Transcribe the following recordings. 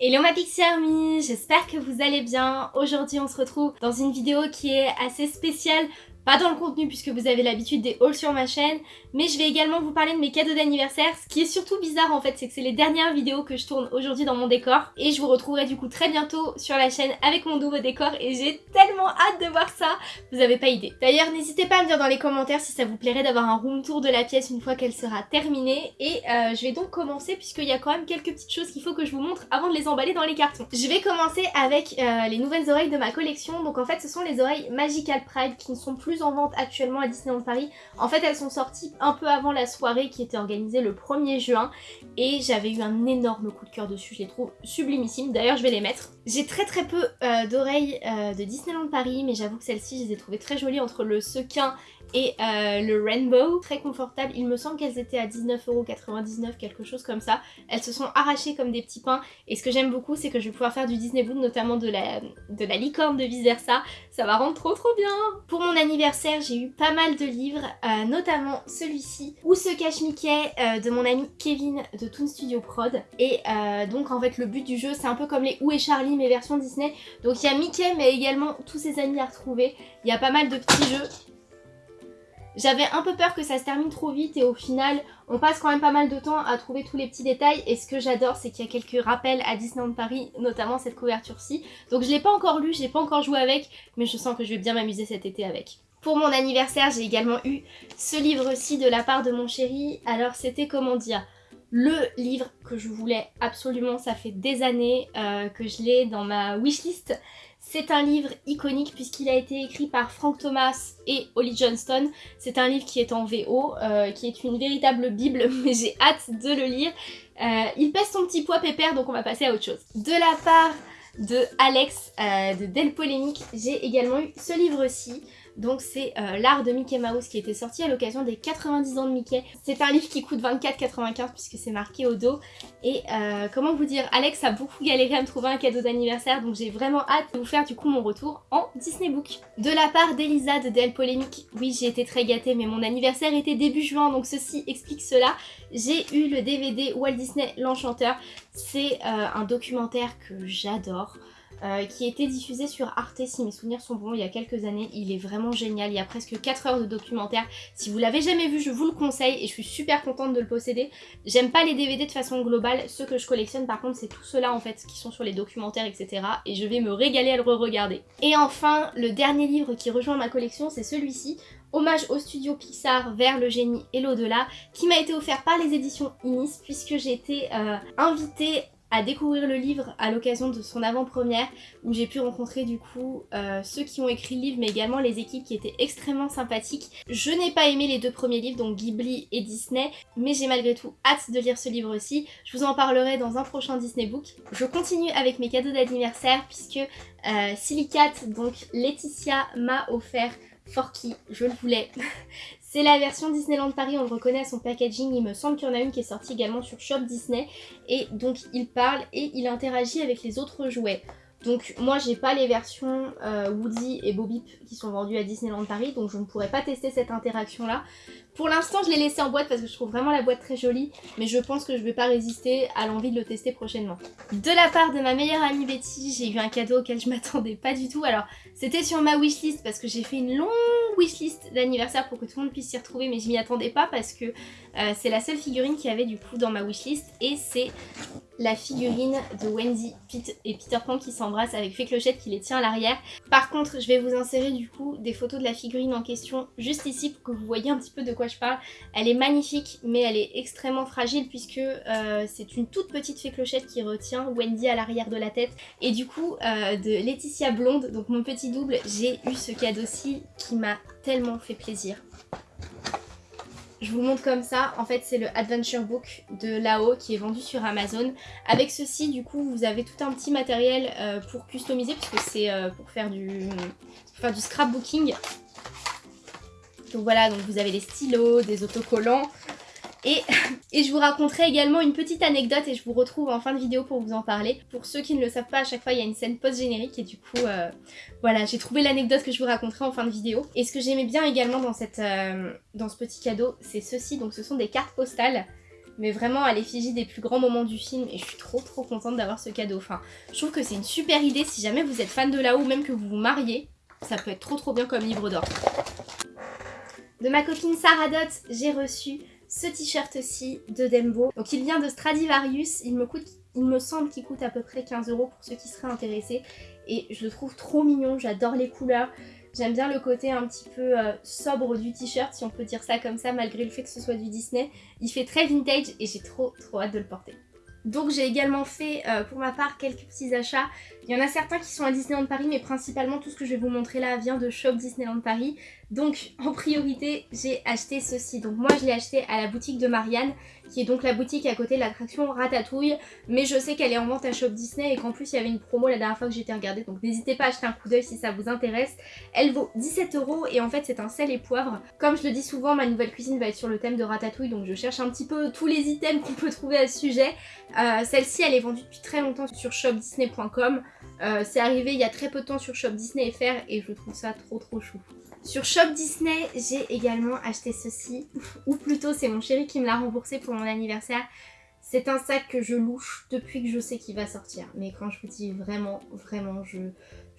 Hello ma Pixie Army, j'espère que vous allez bien. Aujourd'hui on se retrouve dans une vidéo qui est assez spéciale pas dans le contenu puisque vous avez l'habitude des hauls sur ma chaîne, mais je vais également vous parler de mes cadeaux d'anniversaire. Ce qui est surtout bizarre en fait, c'est que c'est les dernières vidéos que je tourne aujourd'hui dans mon décor. Et je vous retrouverai du coup très bientôt sur la chaîne avec mon nouveau décor et j'ai tellement hâte de voir ça, vous avez pas idée. D'ailleurs, n'hésitez pas à me dire dans les commentaires si ça vous plairait d'avoir un room tour de la pièce une fois qu'elle sera terminée. Et euh, je vais donc commencer puisqu'il y a quand même quelques petites choses qu'il faut que je vous montre avant de les emballer dans les cartons. Je vais commencer avec euh, les nouvelles oreilles de ma collection. Donc en fait, ce sont les oreilles Magical Pride qui ne sont plus en vente actuellement à Disneyland Paris. En fait, elles sont sorties un peu avant la soirée qui était organisée le 1er juin et j'avais eu un énorme coup de cœur dessus. Je les trouve sublimissimes. D'ailleurs, je vais les mettre. J'ai très très peu euh, d'oreilles euh, de Disneyland Paris, mais j'avoue que celles-ci, je les ai trouvées très jolies entre le sequin et euh, le Rainbow, très confortable. Il me semble qu'elles étaient à 19,99€, quelque chose comme ça. Elles se sont arrachées comme des petits pains et ce que j'aime beaucoup c'est que je vais pouvoir faire du Disney Boot, notamment de la, licorne de vice versa. Ça va rendre trop trop bien Pour mon anniversaire j'ai eu pas mal de livres, euh, notamment celui-ci, Où se cache Mickey euh, de mon ami Kevin de Toon Studio Prod. Et donc en fait le but du jeu c'est un peu comme les Où est Charlie mais version Disney. Donc il y a Mickey mais également tous ses amis à retrouver. Il y a pas mal de petits jeux j'avais un peu peur que ça se termine trop vite et au final, on passe quand même pas mal de temps à trouver tous les petits détails. Et ce que j'adore, c'est qu'il y a quelques rappels à Disneyland Paris, notamment cette couverture-ci. Donc je l'ai pas encore lu, je l'ai pas encore joué avec, mais je sens que je vais bien m'amuser cet été avec. Pour mon anniversaire, j'ai également eu ce livre-ci de la part de mon chéri. Alors c'était comment dire? Le livre que je voulais absolument, ça fait des années euh, que je l'ai dans ma wishlist. C'est un livre iconique puisqu'il a été écrit par Frank Thomas et Holly Johnston. C'est un livre qui est en VO, euh, qui est une véritable bible, mais j'ai hâte de le lire. Euh, il pèse son petit poids pépère, donc on va passer à autre chose. De la part de Alex euh, de Del Polémique, j'ai également eu ce livre-ci. Donc c'est euh, l'art de Mickey Mouse qui était sorti à l'occasion des 90 ans de Mickey. C'est un livre qui coûte 24,95 puisque c'est marqué au dos. Et euh, comment vous dire, Alex a beaucoup galéré à me trouver un cadeau d'anniversaire donc j'ai vraiment hâte de vous faire du coup mon retour en Disney Book. De la part d'Elisa de Del Polémique, oui j'ai été très gâtée mais mon anniversaire était début juin donc ceci explique cela. J'ai eu le DVD Walt Disney l'Enchanteur. C'est euh, un documentaire que j'adore. Euh, qui était diffusé sur Arte si mes souvenirs sont bons il y a quelques années. Il est vraiment génial, il y a presque 4 heures de documentaire. Si vous l'avez jamais vu, je vous le conseille et je suis super contente de le posséder. J'aime pas les DVD de façon globale, ceux que je collectionne par contre c'est tout ceux-là en fait qui sont sur les documentaires etc. Et je vais me régaler à le re-regarder. Et enfin, le dernier livre qui rejoint ma collection c'est celui-ci. Hommage au studio Pixar vers le génie et l'au-delà qui m'a été offert par les éditions Inis puisque j'ai été euh, invitée à découvrir le livre à l'occasion de son avant-première où j'ai pu rencontrer du coup euh, ceux qui ont écrit le livre mais également les équipes qui étaient extrêmement sympathiques. Je n'ai pas aimé les deux premiers livres donc Ghibli et Disney mais j'ai malgré tout hâte de lire ce livre aussi. Je vous en parlerai dans un prochain Disney Book. Je continue avec mes cadeaux d'anniversaire puisque euh, Silicate donc Laetitia m'a offert Forky, je le voulais. C'est la version Disneyland Paris, on le reconnaît à son packaging, il me semble qu'il y en a une qui est sortie également sur Shop Disney. Et donc il parle et il interagit avec les autres jouets. Donc moi j'ai pas les versions euh, Woody et Bobip qui sont vendues à Disneyland Paris donc je ne pourrais pas tester cette interaction là. Pour l'instant je l'ai laissé en boîte parce que je trouve vraiment la boîte très jolie mais je pense que je vais pas résister à l'envie de le tester prochainement. De la part de ma meilleure amie Betty j'ai eu un cadeau auquel je m'attendais pas du tout. Alors c'était sur ma wishlist parce que j'ai fait une longue wishlist d'anniversaire pour que tout le monde puisse s'y retrouver mais je m'y attendais pas parce que euh, c'est la seule figurine qu'il y avait du coup dans ma wishlist et c'est la figurine de Wendy, Pete et Peter Pan qui s'embrassent avec Fée Clochette qui les tient à l'arrière. Par contre, je vais vous insérer du coup des photos de la figurine en question juste ici pour que vous voyez un petit peu de quoi je parle. Elle est magnifique mais elle est extrêmement fragile puisque euh, c'est une toute petite Fée Clochette qui retient Wendy à l'arrière de la tête. Et du coup, euh, de Laetitia Blonde, donc mon petit double, j'ai eu ce cadeau-ci qui m'a tellement fait plaisir. Je vous montre comme ça, en fait c'est le Adventure Book de Lao qui est vendu sur Amazon. Avec ceci du coup vous avez tout un petit matériel euh, pour customiser puisque c'est euh, pour faire du faire du scrapbooking. Donc voilà, donc vous avez des stylos, des autocollants, et, je vous raconterai également une petite anecdote et je vous retrouve en fin de vidéo pour vous en parler. Pour ceux qui ne le savent pas, à chaque fois il y a une scène post-générique et du coup, euh, voilà, j'ai trouvé l'anecdote que je vous raconterai en fin de vidéo. Et ce que j'aimais bien également dans, cette, euh, dans ce petit cadeau, c'est ceci. Donc ce sont des cartes postales mais vraiment à l'effigie des plus grands moments du film et je suis trop trop contente d'avoir ce cadeau. Enfin, je trouve que c'est une super idée si jamais vous êtes fan de là-haut, même que vous vous mariez, ça peut être trop trop bien comme livre d'or. De ma copine Sarah Dot, j'ai reçu ce t-shirt-ci de Dembo. Donc il vient de Stradivarius, il me, coûte, il me semble qu'il coûte à peu près 15 euros pour ceux qui seraient intéressés. Et je le trouve trop mignon, j'adore les couleurs. J'aime bien le côté un petit peu euh, sobre du t-shirt, si on peut dire ça comme ça, malgré le fait que ce soit du Disney. Il fait très vintage et j'ai trop trop hâte de le porter. Donc j'ai également fait euh, pour ma part quelques petits achats. Il y en a certains qui sont à Disneyland Paris mais principalement tout ce que je vais vous montrer là vient de Shop Disneyland Paris. Donc en priorité j'ai acheté ceci. Donc moi je l'ai acheté à la boutique de Marianne qui est donc la boutique à côté de l'attraction Ratatouille. Mais je sais qu'elle est en vente à Shop Disney et qu'en plus il y avait une promo la dernière fois que j'étais regardée. Donc n'hésitez pas à acheter un coup d'œil si ça vous intéresse. Elle vaut 17 euros et en fait c'est un sel et poivre. Comme je le dis souvent ma nouvelle cuisine va être sur le thème de Ratatouille donc je cherche un petit peu tous les items qu'on peut trouver à ce sujet. Euh, celle-ci elle est vendue depuis très longtemps sur shopdisney.com. Euh, c'est arrivé il y a très peu de temps sur Shop Disney FR et je trouve ça trop trop chou. Sur Shop Disney, j'ai également acheté ceci, ou plutôt c'est mon chéri qui me l'a remboursé pour mon anniversaire. C'est un sac que je louche depuis que je sais qu'il va sortir. Mais quand je vous dis vraiment, vraiment, je,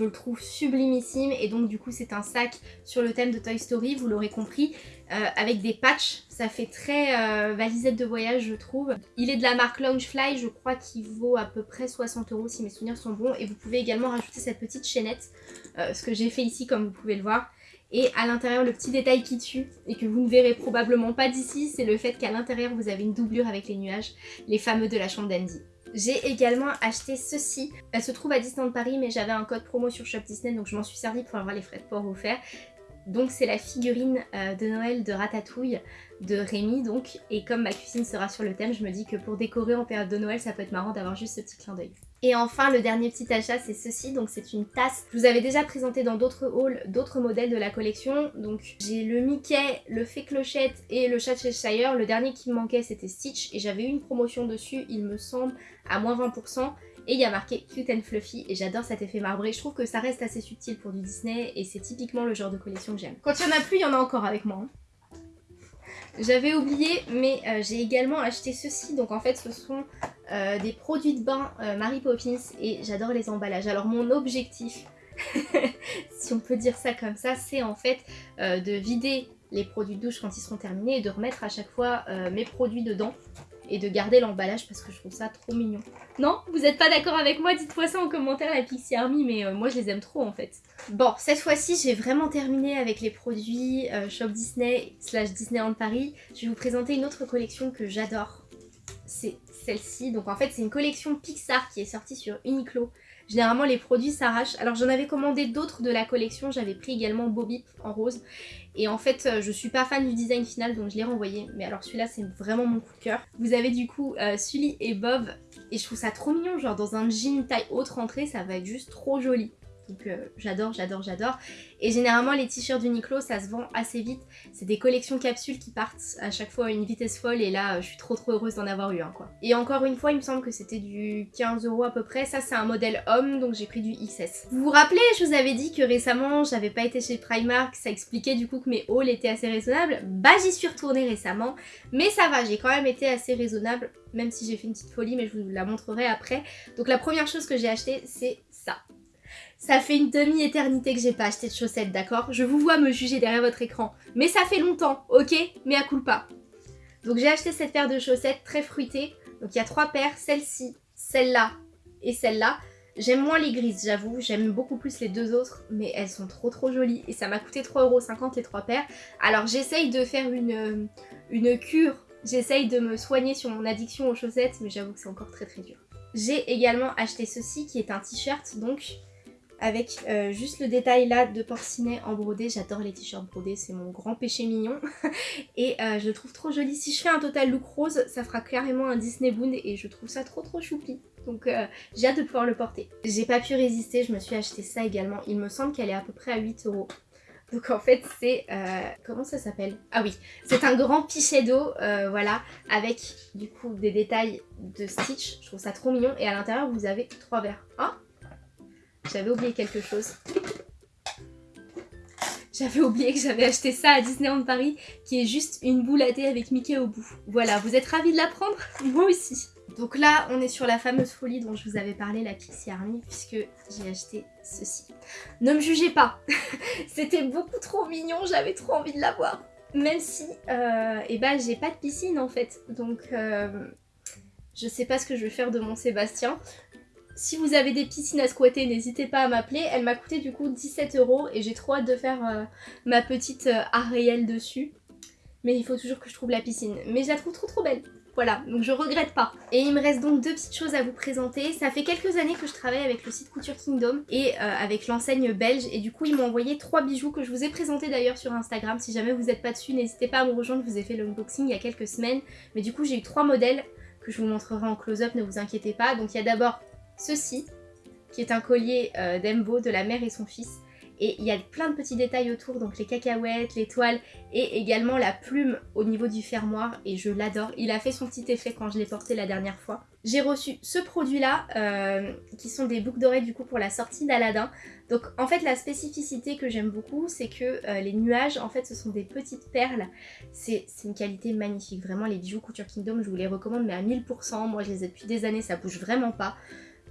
le trouve sublimissime. Et donc du coup c'est un sac sur le thème de Toy Story, vous l'aurez compris, euh, avec des patchs. Ça fait très euh, valisette de voyage je trouve. Il est de la marque Loungefly, je crois qu'il vaut à peu près 60 euros si mes souvenirs sont bons. Et vous pouvez également rajouter cette petite chaînette, euh, ce que j'ai fait ici comme vous pouvez le voir. Et à l'intérieur, le petit détail qui tue, et que vous ne verrez probablement pas d'ici, c'est le fait qu'à l'intérieur, vous avez une doublure avec les nuages, les fameux de la chambre d'Andy. J'ai également acheté ceci. Elle se trouve à Disneyland Paris, mais j'avais un code promo sur Shop Disney, donc je m'en suis servi pour avoir les frais de port offerts. Donc c'est la figurine euh, de Noël de Ratatouille de Rémi donc et comme ma cuisine sera sur le thème je me dis que pour décorer en période de Noël ça peut être marrant d'avoir juste ce petit clin d'œil. Et enfin le dernier petit achat c'est ceci donc c'est une tasse. Je vous avais déjà présenté dans d'autres hauls d'autres modèles de la collection donc j'ai le Mickey, le Fée Clochette et le chat Cheshire. Le dernier qui me manquait c'était Stitch et j'avais eu une promotion dessus il me semble à moins 20% et il y a marqué Cute and Fluffy et j'adore cet effet marbré. Je trouve que ça reste assez subtil pour du Disney et c'est typiquement le genre de collection que j'aime. Quand il y en a plus, il y en a encore avec moi. Hein. J'avais oublié, mais euh, j'ai également acheté ceci. Donc en fait, ce sont euh, des produits de bain euh, Mary Poppins et j'adore les emballages. Alors mon objectif, si on peut dire ça comme ça, c'est en fait de vider les produits de douche quand ils seront terminés et de remettre à chaque fois mes produits dedans et de garder l'emballage parce que je trouve ça trop mignon. Non Vous n'êtes pas d'accord avec moi Dites-moi ça en commentaire la Pixie Army, mais euh, moi je les aime trop en fait. Bon, cette fois-ci j'ai vraiment terminé avec les produits euh, Shop Disney slash Disneyland Paris. Je vais vous présenter une autre collection que j'adore. C'est celle-ci. Donc en fait c'est une collection Pixar qui est sortie sur Uniqlo. Généralement les produits s'arrachent. Alors j'en avais commandé d'autres de la collection, j'avais pris également Bobby en rose. Et en fait euh, je suis pas fan du design final donc je l'ai renvoyé. Mais alors celui-là c'est vraiment mon coup de cœur. Vous avez du coup euh, Sully et Bob et je trouve ça trop mignon. Genre dans un jean taille haute rentrée ça va être juste trop joli. Donc j'adore, j'adore, j'adore. Et généralement les t-shirts d'Uniqlo ça se vend assez vite. C'est des collections capsules qui partent à chaque fois à une vitesse folle et là je suis trop trop heureuse d'en avoir eu un quoi. Et encore une fois il me semble que c'était du 15 euros à peu près. Ça c'est un modèle homme donc j'ai pris du XS. Vous vous rappelez je vous avais dit que récemment j'avais pas été chez Primark. Ça expliquait du coup que mes hauls étaient assez raisonnables. Bah j'y suis retournée récemment. Mais ça va j'ai quand même été assez raisonnable même si j'ai fait une petite folie mais je vous la montrerai après. Donc la première chose que j'ai acheté c'est ça. Ça fait une demi-éternité que j'ai pas acheté de chaussettes, d'accord? Je vous vois me juger derrière votre écran. Mais ça fait longtemps, ok? Mais à pas. Donc j'ai acheté cette paire de chaussettes très fruitées. Donc il y a trois paires, celle-ci, celle-là et celle-là. J'aime moins les grises, j'avoue. J'aime beaucoup plus les deux autres, mais elles sont trop trop jolies. Et ça m'a coûté 3,50€ les trois paires. Alors j'essaye de faire une, une cure. J'essaye de me soigner sur mon addiction aux chaussettes, mais j'avoue que c'est encore très très dur. J'ai également acheté ceci qui est un t-shirt, donc avec euh, juste le détail là de porcinet en brodé. J'adore les t-shirts brodés, c'est mon grand péché mignon. et euh, je le trouve trop joli. Si je fais un total look rose, ça fera carrément un Disney Boon et je trouve ça trop trop choupi. Donc euh, j'ai hâte de pouvoir le porter. J'ai pas pu résister, je me suis acheté ça également. Il me semble qu'elle est à peu près à 8 euros. Donc en fait c'est... comment ça s'appelle? Ah oui, c'est un grand pichet d'eau, voilà, avec du coup des détails de Stitch. Je trouve ça trop mignon. Et à l'intérieur vous avez trois verres. Oh j'avais oublié quelque chose. j'avais oublié que j'avais acheté ça à Disneyland Paris, qui est juste une boule à thé avec Mickey au bout. Voilà, vous êtes ravis de l'apprendre Moi aussi. Donc là, on est sur la fameuse folie dont je vous avais parlé, la Pixie Army, puisque j'ai acheté ceci. Ne me jugez pas, c'était beaucoup trop mignon, j'avais trop envie de l'avoir. Même si, euh, eh ben, j'ai pas de piscine en fait, donc euh, je sais pas ce que je vais faire de mon Sébastien. Si vous avez des piscines à squatter, n'hésitez pas à m'appeler. Elle m'a coûté du coup 17 euros et j'ai trop hâte de faire euh, ma petite euh, réelle dessus. Mais il faut toujours que je trouve la piscine. Mais je la trouve trop trop belle. Voilà, donc je regrette pas. Et il me reste donc deux petites choses à vous présenter. Ça fait quelques années que je travaille avec le site Couture Kingdom et euh, avec l'enseigne belge. Et du coup, ils m'ont envoyé trois bijoux que je vous ai présentés d'ailleurs sur Instagram. Si jamais vous n'êtes pas dessus, n'hésitez pas à me rejoindre. Je vous ai fait l'unboxing il y a quelques semaines. Mais du coup, j'ai eu trois modèles que je vous montrerai en close-up, ne vous inquiétez pas. Donc il y a d'abord ceci, qui est un collier euh, d'Embo de la mère et son fils. Et il y a plein de petits détails autour, donc les cacahuètes, les toiles et également la plume au niveau du fermoir et je l'adore. Il a fait son petit effet quand je l'ai porté la dernière fois. J'ai reçu ce produit-là, euh, qui sont des boucles d'oreilles du coup pour la sortie d'Aladin. Donc en fait la spécificité que j'aime beaucoup, c'est que euh, les nuages, en fait ce sont des petites perles. C'est une qualité magnifique, vraiment les bijoux Couture Kingdom, je vous les recommande mais à 1000%. Moi je les ai depuis des années, ça bouge vraiment pas.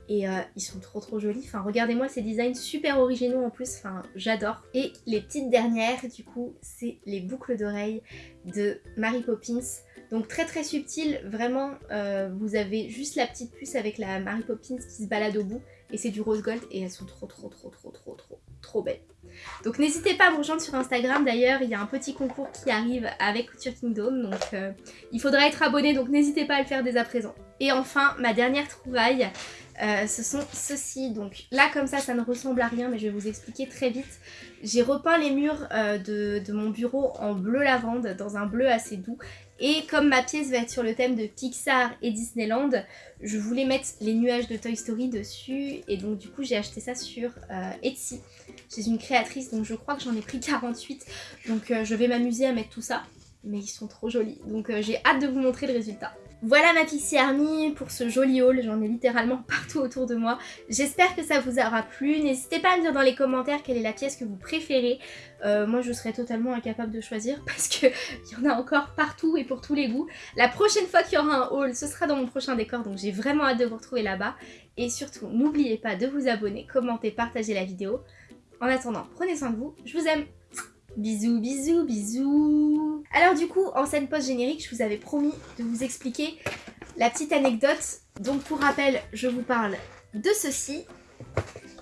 Et euh, ils sont trop trop jolis. Enfin, regardez-moi ces designs super originaux en plus. Enfin, j'adore. Et les petites dernières, du coup, c'est les boucles d'oreilles de Mary Poppins. Donc très très subtil, vraiment, euh, vous avez juste la petite puce avec la Mary Poppins qui se balade au bout. Et c'est du rose gold et elles sont trop trop trop trop trop trop trop belles. Donc n'hésitez pas à me rejoindre sur Instagram d'ailleurs, il y a un petit concours qui arrive avec Couture Kingdom, donc euh, il faudra être abonné, donc n'hésitez pas à le faire dès à présent. Et enfin, ma dernière trouvaille, euh, ce sont ceux-ci. Donc là, comme ça, ça ne ressemble à rien, mais je vais vous expliquer très vite. J'ai repeint les murs euh, de, mon bureau en bleu lavande, dans un bleu assez doux. Et comme ma pièce va être sur le thème de Pixar et Disneyland, je voulais mettre les nuages de Toy Story dessus. Et donc du coup, j'ai acheté ça sur Etsy. J'ai une créatrice, donc je crois que j'en ai pris 48. Donc je vais m'amuser à mettre tout ça. Mais ils sont trop jolis. Donc j'ai hâte de vous montrer le résultat. Voilà ma Pixie Army pour ce joli haul, j'en ai littéralement partout autour de moi. J'espère que ça vous aura plu, n'hésitez pas à me dire dans les commentaires quelle est la pièce que vous préférez. Euh, moi je serais totalement incapable de choisir parce qu'il y en a encore partout et pour tous les goûts. La prochaine fois qu'il y aura un haul, ce sera dans mon prochain décor, donc j'ai vraiment hâte de vous retrouver là-bas. Et surtout, n'oubliez pas de vous abonner, commenter, partager la vidéo. En attendant, prenez soin de vous, je vous aime Bisous, bisous, bisous Alors du coup, en scène post-générique, je vous avais promis de vous expliquer la petite anecdote. Donc pour rappel, je vous parle de ceci.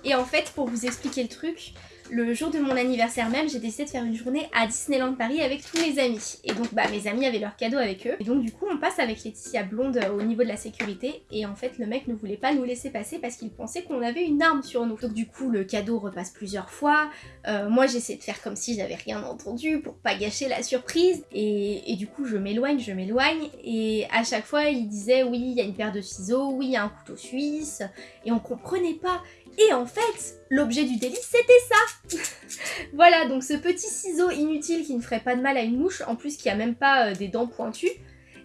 Et en fait, pour vous expliquer le truc, le jour de mon anniversaire même, j'ai décidé de faire une journée à Disneyland Paris avec tous mes amis. Et donc bah mes amis avaient leur cadeau avec eux. Et donc du coup on passe avec Laetitia Blonde euh, au niveau de la sécurité. Et en fait le mec ne voulait pas nous laisser passer parce qu'il pensait qu'on avait une arme sur nous. Donc du coup le cadeau repasse plusieurs fois. Euh, moi j'essaie de faire comme si j'avais rien entendu pour pas gâcher la surprise. Et, et du coup je m'éloigne, je m'éloigne. Et à chaque fois il disait oui il y a une paire de ciseaux, oui il y a un couteau suisse. Et on comprenait pas. Et en fait, l'objet du délit, c'était ça. Voilà, donc ce petit ciseau inutile qui ne ferait pas de mal à une mouche, en plus qui a même pas euh, des dents pointues,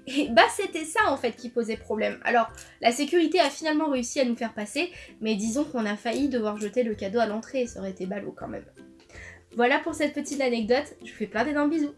et bah c'était ça en fait qui posait problème. Alors, la sécurité a finalement réussi à nous faire passer, mais disons qu'on a failli devoir jeter le cadeau à l'entrée, ça aurait été ballot quand même. Voilà pour cette petite anecdote, je vous fais plein d'énormes bisous